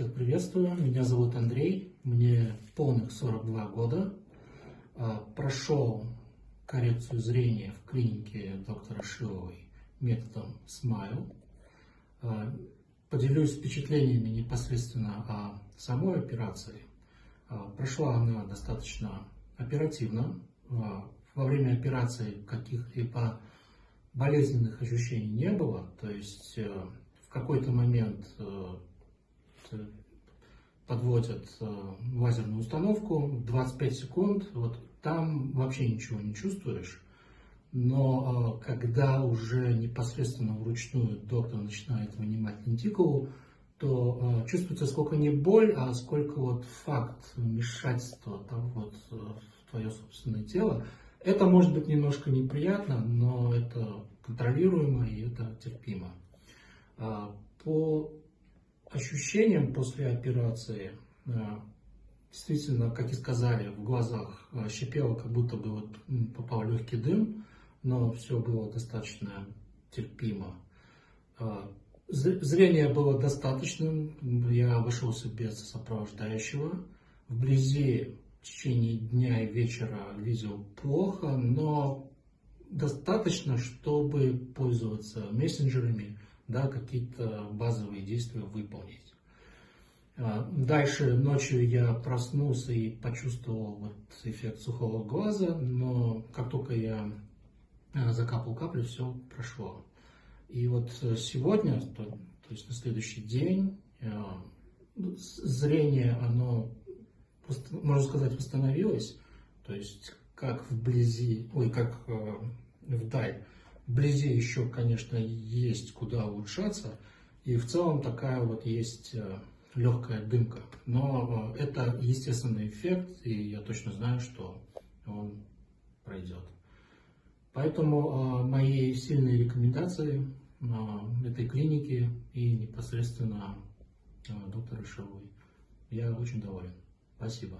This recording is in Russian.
Всех приветствую, меня зовут Андрей, мне полных 42 года. А, прошел коррекцию зрения в клинике доктора Шиловой методом SMILE. А, поделюсь впечатлениями непосредственно о самой операции. А, прошла она достаточно оперативно. Во время операции каких-либо болезненных ощущений не было, то есть э, в какой-то момент э, подводят э, лазерную установку, 25 секунд, вот там вообще ничего не чувствуешь. Но э, когда уже непосредственно вручную доктор начинает вынимать лентикулу, то э, чувствуется сколько не боль, а сколько вот факт вмешательства да, вот, в твое собственное тело. Это может быть немножко неприятно, но это контролируемо и это терпимо. По ощущениям после операции, э, действительно, как и сказали, в глазах э, щипело, как будто бы вот попал легкий дым, но все было достаточно терпимо. Э, зрение было достаточным, я обошелся без сопровождающего. Вблизи в течение дня и вечера видел плохо, но достаточно, чтобы пользоваться мессенджерами, да, какие-то базовые действия выполнить. А, дальше ночью я проснулся и почувствовал вот эффект сухого глаза, но как только я а, закапал каплю, все прошло. И вот сегодня, то, то есть на следующий день, а, зрение, оно, можно сказать, восстановилось, то есть как вблизи, ой, как вдаль Вблизи еще, конечно, есть куда улучшаться. И в целом такая вот есть э, легкая дымка. Но э, это естественный эффект, и я точно знаю, что он пройдет. Поэтому э, мои сильные рекомендации этой клиники и непосредственно доктора Шиловой. Я очень доволен. Спасибо.